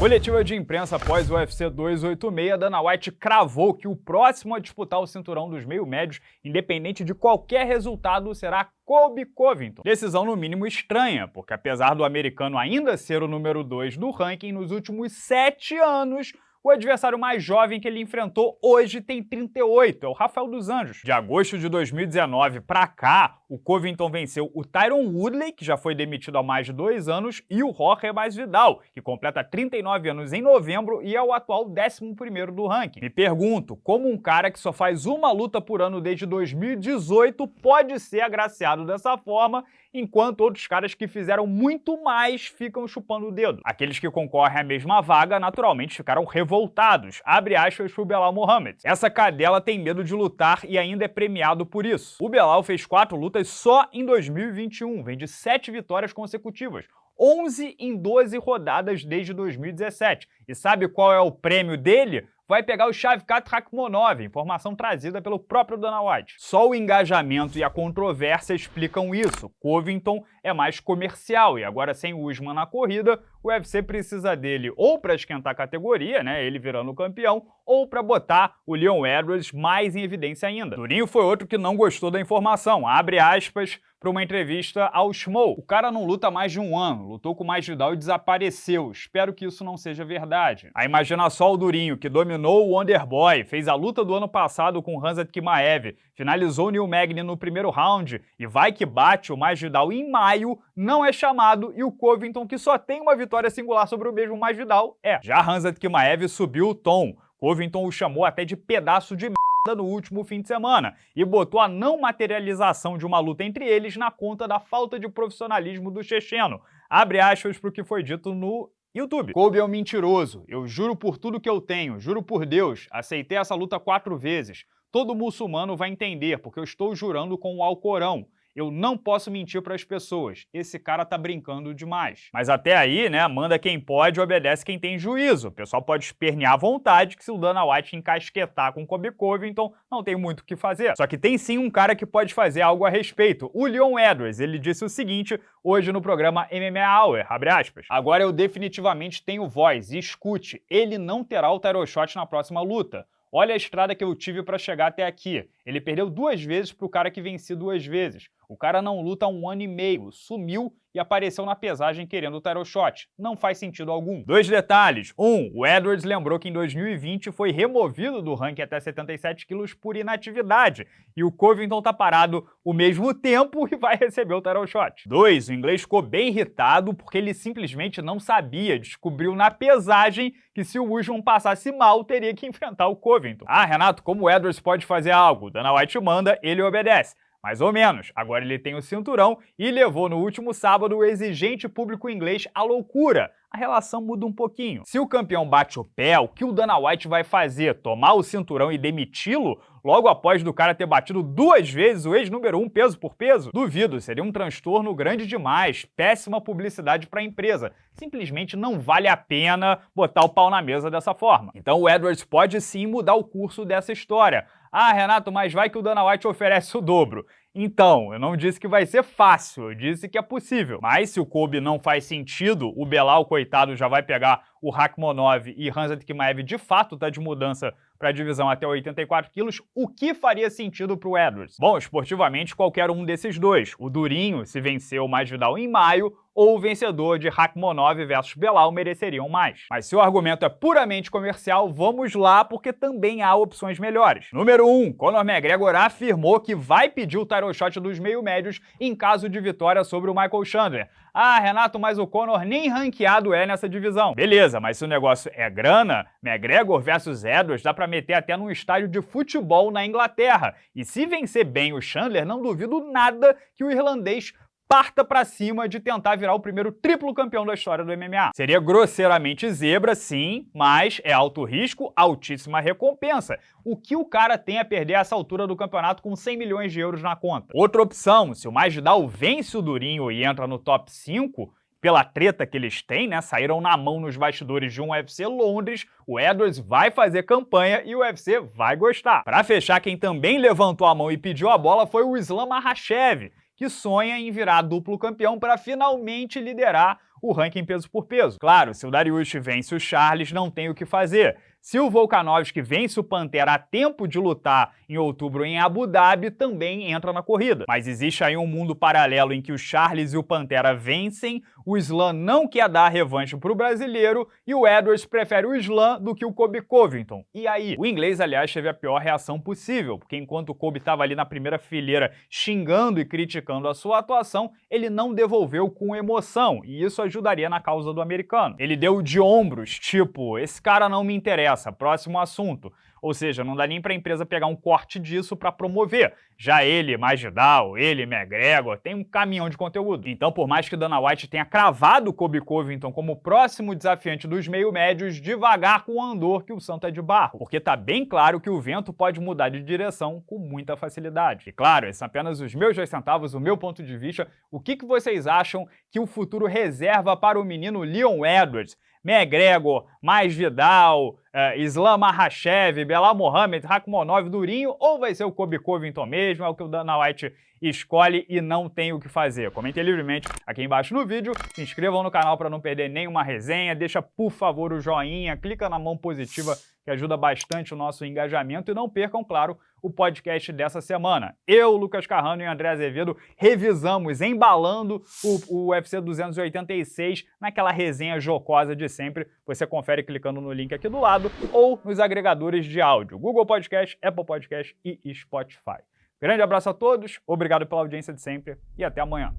Coletiva de imprensa após o UFC 286, Dana White cravou que o próximo a disputar o cinturão dos meio-médios, independente de qualquer resultado, será Colby Covington. Decisão no mínimo estranha, porque apesar do americano ainda ser o número 2 do ranking, nos últimos sete anos o adversário mais jovem que ele enfrentou hoje tem 38, é o Rafael dos Anjos. De agosto de 2019 para cá, o Covington venceu o Tyron Woodley, que já foi demitido há mais de dois anos, e o Jorge Masvidal, que completa 39 anos em novembro e é o atual 11º do ranking. Me pergunto, como um cara que só faz uma luta por ano desde 2018 pode ser agraciado dessa forma enquanto outros caras que fizeram muito mais ficam chupando o dedo. Aqueles que concorrem à mesma vaga, naturalmente, ficaram revoltados, abre aspas pro Belal Mohamed. Essa cadela tem medo de lutar e ainda é premiado por isso. O Belal fez quatro lutas só em 2021, vem de sete vitórias consecutivas, 11 em 12 rodadas desde 2017. E sabe qual é o prêmio dele? Vai pegar o Shavkat Rakhmonov, informação trazida pelo próprio Dana White. Só o engajamento e a controvérsia explicam isso. Covington é mais comercial e agora sem Usman na corrida, o UFC precisa dele ou para esquentar a categoria, né, ele virando campeão, ou para botar o Leon Edwards mais em evidência ainda. Durinho foi outro que não gostou da informação, abre aspas, para uma entrevista ao Schmo. O cara não luta mais de um ano, lutou com mais Vidal e desapareceu. Espero que isso não seja verdade. A imagina só o Durinho, que dominou o Wonderboy, fez a luta do ano passado com Hanzat Kimaev, finalizou o Neil Magny no primeiro round e vai que bate o mais Vidal em maio, não é chamado e o Covington, que só tem uma vitória singular sobre o mesmo mais Vidal, é. Já Hanzat Kimaev subiu o tom. Covington o chamou até de pedaço de no último fim de semana e botou a não materialização de uma luta entre eles na conta da falta de profissionalismo do checheno. Abre aspas para o que foi dito no YouTube. Kobe é um mentiroso. Eu juro por tudo que eu tenho, juro por Deus, aceitei essa luta quatro vezes. Todo muçulmano vai entender, porque eu estou jurando com o Alcorão. Eu não posso mentir para as pessoas. Esse cara tá brincando demais. Mas até aí, né, manda quem pode, obedece quem tem juízo. O pessoal pode espernear à vontade que se o Dana White encasquetar com Kobe Covington, não tem muito o que fazer. Só que tem sim um cara que pode fazer algo a respeito. O Leon Edwards, ele disse o seguinte hoje no programa MMA Hour, abre aspas. Agora eu definitivamente tenho voz e escute, ele não terá o title shot na próxima luta. Olha a estrada que eu tive para chegar até aqui. Ele perdeu duas vezes para o cara que venci duas vezes. O cara não luta há um ano e meio, sumiu e apareceu na pesagem querendo o title shot. Não faz sentido algum. Dois detalhes. Um, o Edwards lembrou que em 2020 foi removido do ranking até 77 quilos por inatividade. E o Covington tá parado o mesmo tempo e vai receber o title shot. Dois, o inglês ficou bem irritado porque ele simplesmente não sabia, descobriu na pesagem que se o Usman passasse mal, teria que enfrentar o Covington. Ah, Renato, como o Edwards pode fazer algo? Dana White manda, ele obedece. Mais ou menos. Agora ele tem o cinturão e levou no último sábado o exigente público inglês à loucura. A relação muda um pouquinho. Se o campeão bate o pé, o que o Dana White vai fazer? Tomar o cinturão e demiti-lo? Logo após do cara ter batido duas vezes o ex-número um peso por peso? Duvido, seria um transtorno grande demais, péssima publicidade para a empresa. Simplesmente não vale a pena botar o pau na mesa dessa forma. Então o Edwards pode sim mudar o curso dessa história. Ah, Renato, mas vai que o Dana White oferece o dobro. Então, eu não disse que vai ser fácil, eu disse que é possível. Mas se o Kobe não faz sentido, o Belal, coitado, já vai pegar o Rakhmonov e Hanzat Kimaev de fato tá de mudança para a divisão até 84 quilos, o que faria sentido para o Edwards? Bom, esportivamente, qualquer um desses dois. O Durinho, se venceu o Vidal em maio, ou o vencedor de Rakhmonov versus Belal mereceriam mais. Mas se o argumento é puramente comercial, vamos lá, porque também há opções melhores. Número 1, um, Conor McGregor afirmou que vai pedir o title shot dos meio-médios em caso de vitória sobre o Michael Chandler. Ah, Renato, mas o Conor nem ranqueado é nessa divisão. Beleza, mas se o negócio é grana, McGregor versus Edwards dá pra meter até num estádio de futebol na Inglaterra. E se vencer bem o Chandler, não duvido nada que o irlandês parta para cima de tentar virar o primeiro triplo campeão da história do MMA. Seria grosseiramente zebra, sim, mas é alto risco, altíssima recompensa. O que o cara tem a perder essa altura do campeonato com 100 milhões de euros na conta? Outra opção, se o Masvidal vence o Durinho e entra no top 5, pela treta que eles têm, né, saíram na mão nos bastidores de um UFC Londres, o Edwards vai fazer campanha e o UFC vai gostar. Para fechar, quem também levantou a mão e pediu a bola foi o Islam Makhachev, que sonha em virar duplo campeão para finalmente liderar o ranking peso por peso. Claro, se o Dariush vence o Charles, não tem o que fazer. Se o Volkanovski vence o Pantera a tempo de lutar em outubro em Abu Dhabi, também entra na corrida. Mas existe aí um mundo paralelo em que o Charles e o Pantera vencem, o Islam não quer dar revanche para o brasileiro e o Edwards prefere o Islam do que o Kobe Covington. E aí? O inglês, aliás, teve a pior reação possível, porque enquanto o Kobe estava ali na primeira fileira xingando e criticando a sua atuação, ele não devolveu com emoção, e isso ajudaria na causa do americano. Ele deu de ombros, tipo, esse cara não me interessa, próximo assunto. Ou seja, não dá nem para a empresa pegar um corte disso para promover. Já ele, Magidal, ele, McGregor, tem um caminhão de conteúdo. Então, por mais que Dana White tenha cravado Kobe Covington como próximo desafiante dos meio-médios, devagar com o andor que o santo é de barro. Porque tá bem claro que o vento pode mudar de direção com muita facilidade. E claro, esses são apenas os meus dois centavos, o meu ponto de vista. O que, que vocês acham que o futuro reserva para o menino Leon Edwards? McGregor, mais Vidal, uh, Islam Makhachev, Belal Mohamed, Rakhmonov, Durinho, ou vai ser o Kobe Covington mesmo, é o que o Dana White escolhe e não tem o que fazer. Comentem livremente aqui embaixo no vídeo, se inscrevam no canal para não perder nenhuma resenha, deixa por favor o joinha, clica na mão positiva que ajuda bastante o nosso engajamento e não percam, claro, o podcast dessa semana. Eu, Lucas Carrano e André Azevedo revisamos, embalando o, o UFC 286 naquela resenha jocosa de sempre. Você confere clicando no link aqui do lado ou nos agregadores de áudio, Google Podcast, Apple Podcast e Spotify. Grande abraço a todos, obrigado pela audiência de sempre e até amanhã.